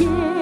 yeah.